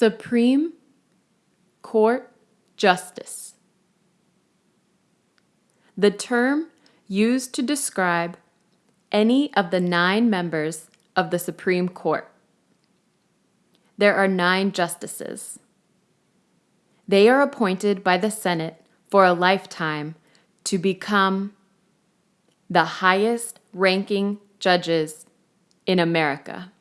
Supreme Court Justice. The term used to describe any of the nine members of the Supreme Court. There are nine justices. They are appointed by the Senate for a lifetime to become the highest ranking judges in America.